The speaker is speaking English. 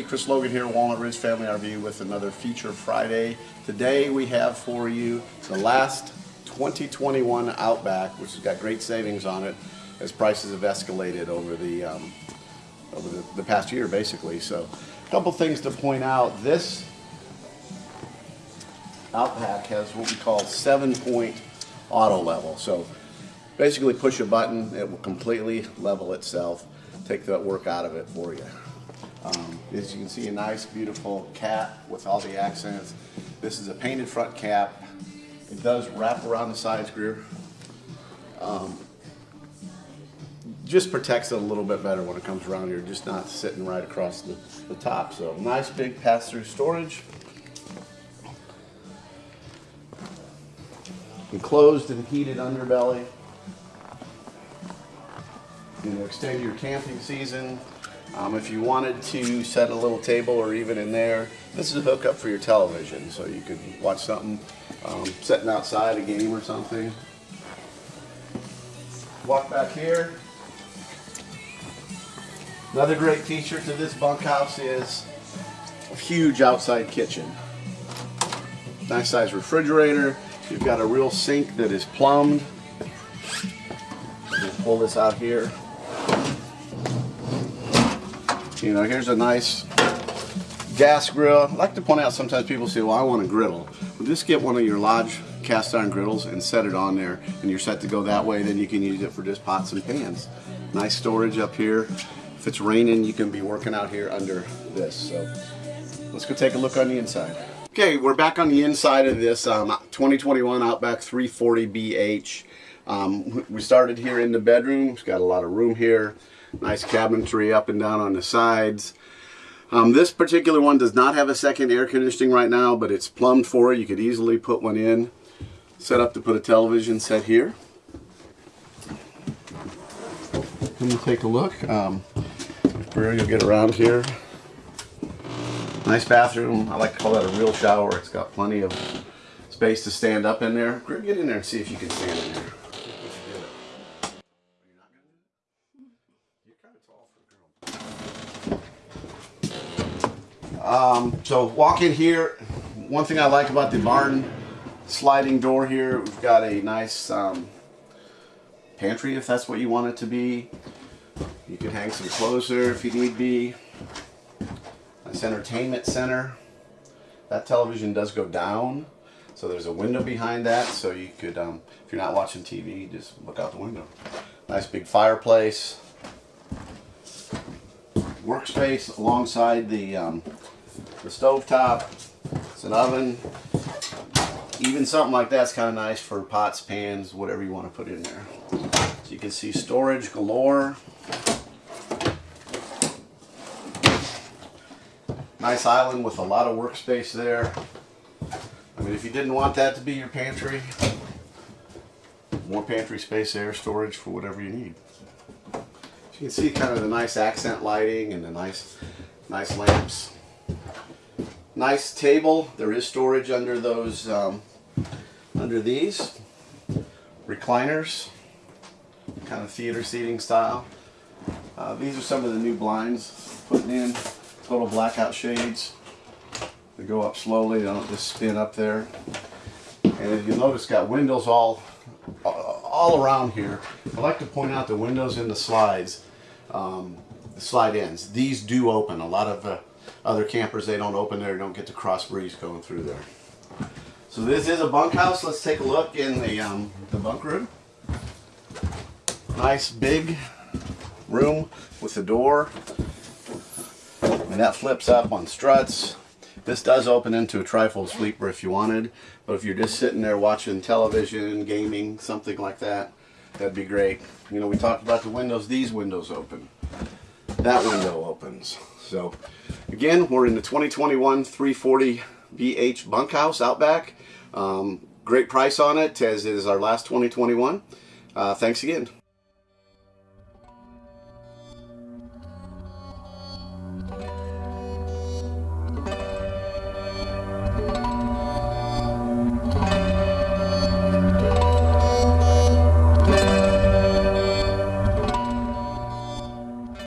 Hey, Chris Logan here, Walnut Ridge Family RV with another Feature Friday. Today we have for you the last 2021 Outback, which has got great savings on it as prices have escalated over the um, over the, the past year, basically. So, a couple things to point out. This Outback has what we call seven-point auto level. So, basically, push a button, it will completely level itself, take that work out of it for you. Um, as you can see, a nice, beautiful cap with all the accents. This is a painted front cap. It does wrap around the side screw. Um, just protects it a little bit better when it comes around here, just not sitting right across the, the top. So nice big pass-through storage. Enclosed and heated underbelly. You know, extend your camping season. Um, if you wanted to set a little table or even in there, this is a hookup for your television, so you could watch something um, outside, a game or something. Walk back here. Another great feature to this bunkhouse is a huge outside kitchen. Nice size refrigerator. You've got a real sink that is plumbed. Just pull this out here. You know, here's a nice gas grill. I like to point out sometimes people say, well, I want a griddle. Well, just get one of your Lodge cast iron griddles and set it on there and you're set to go that way. Then you can use it for just pots and pans. Nice storage up here. If it's raining, you can be working out here under this. So let's go take a look on the inside. Okay, we're back on the inside of this um, 2021 Outback 340BH. Um, we started here in the bedroom. It's got a lot of room here. Nice cabinetry up and down on the sides. Um, this particular one does not have a second air conditioning right now, but it's plumbed for it. You could easily put one in. Set up to put a television set here. Let me take a look. Um, you'll get around here. Nice bathroom. I like to call that a real shower. It's got plenty of space to stand up in there. Get in there and see if you can stand in there. Um, so walk in here. One thing I like about the barn sliding door here, we've got a nice um, pantry if that's what you want it to be. You can hang some clothes there if you need be. Nice entertainment center. That television does go down. So there's a window behind that so you could, um, if you're not watching TV, just look out the window. Nice big fireplace. Workspace alongside the um, the stove top. It's an oven. Even something like that's kind of nice for pots, pans, whatever you want to put in there. So you can see storage galore. Nice island with a lot of workspace there. I mean, if you didn't want that to be your pantry, more pantry space there, storage for whatever you need. You can see kind of the nice accent lighting and the nice, nice lamps. Nice table. There is storage under those, um, under these. Recliners, kind of theater seating style. Uh, these are some of the new blinds putting in. Total blackout shades. They go up slowly, they don't just spin up there. And if you notice, got windows all all around here. I like to point out the windows in the slides, um, the slide ends. These do open. A lot of uh, other campers, they don't open there, don't get the cross breeze going through there. So this is a bunkhouse. Let's take a look in the, um, the bunk room. Nice big room with the door. And that flips up on struts. This does open into a trifold sleeper if you wanted, but if you're just sitting there watching television, gaming, something like that, that'd be great. You know, we talked about the windows. These windows open. That window opens. So again, we're in the 2021 340 BH bunkhouse Outback. Um, great price on it, as is our last 2021. Uh, thanks again.